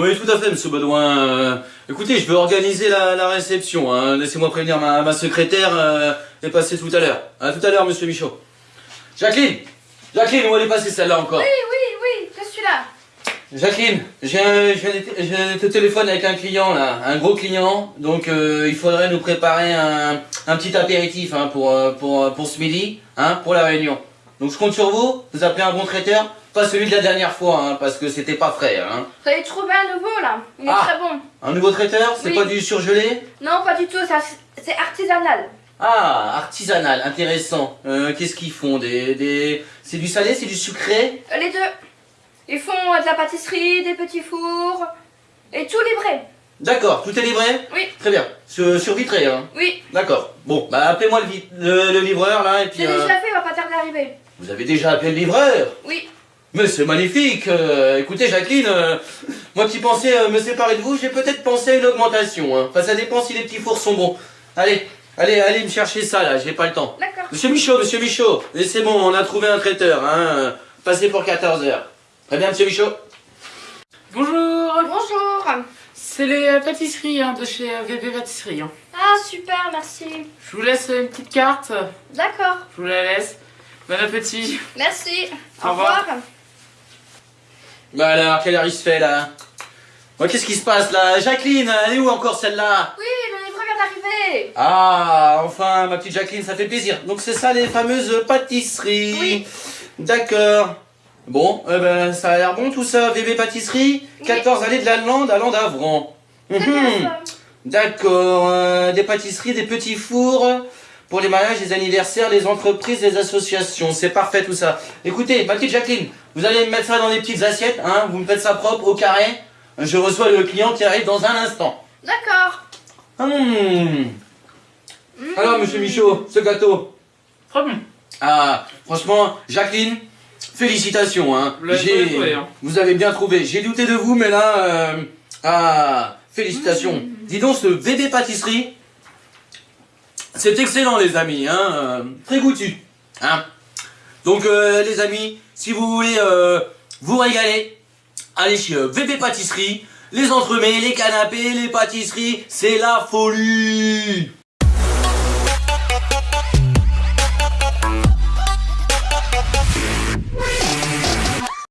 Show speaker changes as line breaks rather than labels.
Oui, tout à fait, monsieur Baudouin. Euh, écoutez, je veux organiser la, la réception. Hein. Laissez-moi prévenir ma, ma secrétaire euh, est passée tout à l'heure. À tout à l'heure, monsieur Michaud. Jacqueline Jacqueline, où elle est passée celle-là encore?
Oui, oui, oui, je suis là.
Jacqueline, j'ai un, te téléphone avec un client là, un gros client, donc euh, il faudrait nous préparer un, un petit apéritif hein, pour, euh, pour, pour ce midi, hein, pour la réunion. Donc je compte sur vous, vous appelez un bon traiteur, pas celui de la dernière fois, hein, parce que c'était pas frais. Hein.
Vous avez trouvé un nouveau là. Il est
Ah.
très bon.
Un nouveau traiteur, c'est
Oui.
pas du surgelé?
Non, pas du tout, c'est artisanal.
Ah, artisanal, intéressant. Euh, Qu'est-ce qu'ils font? Des, des... C'est du salé, c'est du sucré?
Euh, Les deux. Ils font euh, de la pâtisserie, des petits fours, et tout livré.
D'accord, tout est livré?
Oui,
Très bien, sur, sur vitré, hein?
oui.
D'accord. Bon, bah appelez-moi le, vi- le, le livreur là, et puis... Euh,
déjà fait, il va pas tarder d'arriver.
Vous avez déjà appelé le livreur
Oui.
Mais c'est magnifique euh, Écoutez Jacqueline, euh, moi qui pensais euh, me séparer de vous, j'ai peut-être pensé à une augmentation. Hein. Enfin ça dépend si les petits fours sont bons. Allez, allez, allez me chercher ça là, j'ai pas le temps.
D'accord.
Monsieur Michaud, monsieur Michaud, et c'est bon, on a trouvé un traiteur, hein. Passez pour 14 heures. Très bien monsieur Michaud
Bonjour,
Bonjour.
c'est les pâtisseries hein, de chez VB Pâtisserie. hein.
Ah, super, merci.
Je vous laisse une petite carte,
D'accord.
je vous la laisse. Bon appétit.
Merci.
Au revoir.
Bah alors, quelle heure il se fait là Ouais, qu'est-ce qui se passe là? Jacqueline, elle est où encore celle-là?
Oui, le livre vient d'arriver.
Ah, enfin, ma petite Jacqueline, ça fait plaisir. Donc c'est ça les fameuses pâtisseries.
Oui.
D'accord. Bon, eh ben, ça a l'air bon tout ça, VB Pâtisserie,
Oui.
14 allées de la Lande à Landavran. Mhm. D'accord, euh, des pâtisseries, des petits fours pour les mariages, les anniversaires, les entreprises, les associations. C'est parfait tout ça. Écoutez, ma petite Jacqueline, vous allez me mettre ça dans des petites assiettes, hein, vous me faites ça propre, au carré. Je reçois le client qui arrive dans un instant.
D'accord.
Hum.
Mmh.
Alors, monsieur Michaud, ce gâteau.
Très bon.
Ah, franchement, Jacqueline, félicitations. Hein.
Vous l'avez
J'ai-
bien trouvé, hein.
Vous avez bien trouvé. J'ai douté de vous, mais là, euh, ah, félicitations. Dis donc, ce VB pâtisserie, c'est excellent, les amis. Hein. euh, Très goûtu. Hein. Donc, euh, les amis, si vous voulez euh, vous régaler, allez chez VB pâtisserie. Les entremets, les canapés, les pâtisseries, c'est la folie.